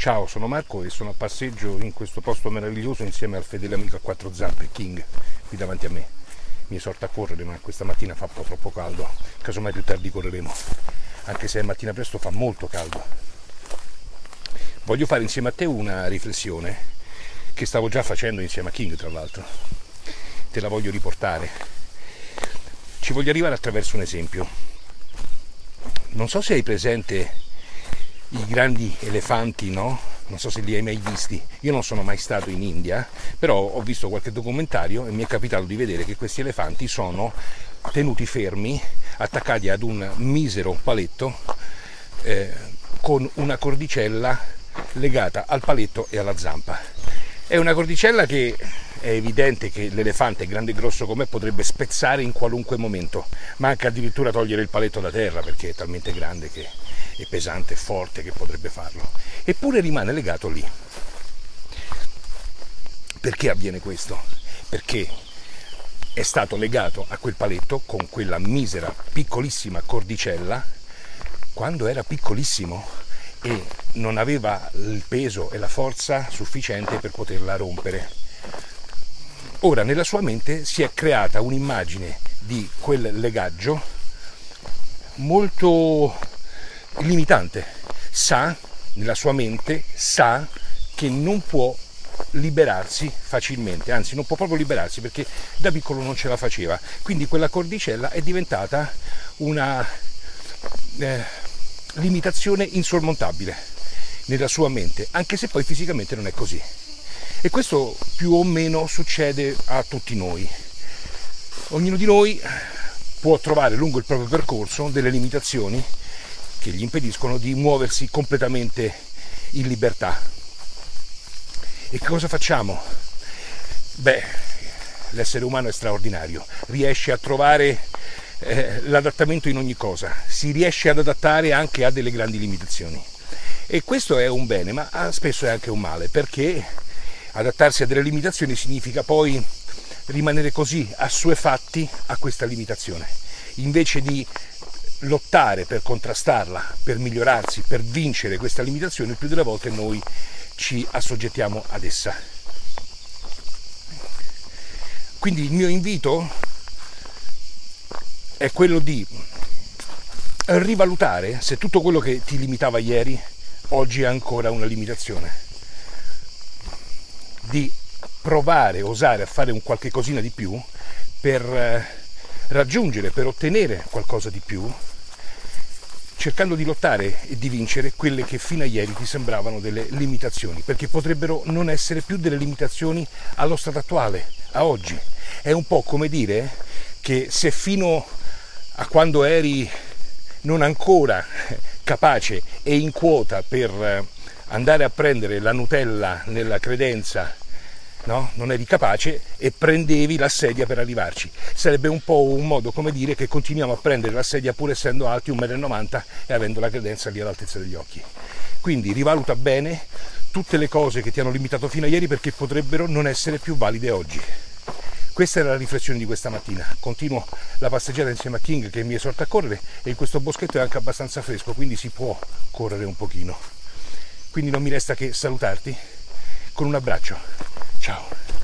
Ciao, sono Marco e sono a passeggio in questo posto meraviglioso insieme al fedele amico a quattro zampe, King, qui davanti a me. Mi esorta a correre, ma questa mattina fa un po' troppo caldo, casomai più tardi correremo, anche se mattina presto fa molto caldo. Voglio fare insieme a te una riflessione che stavo già facendo insieme a King, tra l'altro. Te la voglio riportare. Ci voglio arrivare attraverso un esempio. Non so se hai presente i grandi elefanti, no? Non so se li hai mai visti. Io non sono mai stato in India, però ho visto qualche documentario e mi è capitato di vedere che questi elefanti sono tenuti fermi, attaccati ad un misero paletto eh, con una cordicella legata al paletto e alla zampa. È una cordicella che è evidente che l'elefante, grande e grosso come potrebbe spezzare in qualunque momento, ma anche addirittura togliere il paletto da terra perché è talmente grande che e pesante e forte che potrebbe farlo, eppure rimane legato lì. Perché avviene questo? Perché è stato legato a quel paletto con quella misera piccolissima cordicella quando era piccolissimo e non aveva il peso e la forza sufficiente per poterla rompere. Ora nella sua mente si è creata un'immagine di quel legaggio molto limitante, sa, nella sua mente, sa che non può liberarsi facilmente, anzi non può proprio liberarsi perché da piccolo non ce la faceva. Quindi quella cordicella è diventata una eh, limitazione insormontabile nella sua mente, anche se poi fisicamente non è così. E questo più o meno succede a tutti noi. Ognuno di noi può trovare lungo il proprio percorso delle limitazioni che gli impediscono di muoversi completamente in libertà. E cosa facciamo? Beh, l'essere umano è straordinario, riesce a trovare eh, l'adattamento in ogni cosa, si riesce ad adattare anche a delle grandi limitazioni. E questo è un bene, ma spesso è anche un male, perché adattarsi a delle limitazioni significa poi rimanere così assuefatti a questa limitazione, invece di lottare per contrastarla, per migliorarsi, per vincere questa limitazione, più delle volte noi ci assoggettiamo ad essa. Quindi il mio invito è quello di rivalutare se tutto quello che ti limitava ieri oggi è ancora una limitazione. Di provare, osare a fare un qualche cosina di più per eh, raggiungere, per ottenere qualcosa di più cercando di lottare e di vincere quelle che fino a ieri ti sembravano delle limitazioni, perché potrebbero non essere più delle limitazioni allo stato attuale, a oggi. È un po' come dire che se fino a quando eri non ancora capace e in quota per andare a prendere la Nutella nella credenza no? non eri capace e prendevi la sedia per arrivarci. Sarebbe un po' un modo come dire che continuiamo a prendere la sedia pur essendo alti 1,90 m e avendo la credenza lì all'altezza degli occhi. Quindi rivaluta bene tutte le cose che ti hanno limitato fino a ieri perché potrebbero non essere più valide oggi. Questa era la riflessione di questa mattina. Continuo la passeggiata insieme a King che mi esorta a correre e in questo boschetto è anche abbastanza fresco, quindi si può correre un pochino. Quindi non mi resta che salutarti con un abbraccio. Ciao.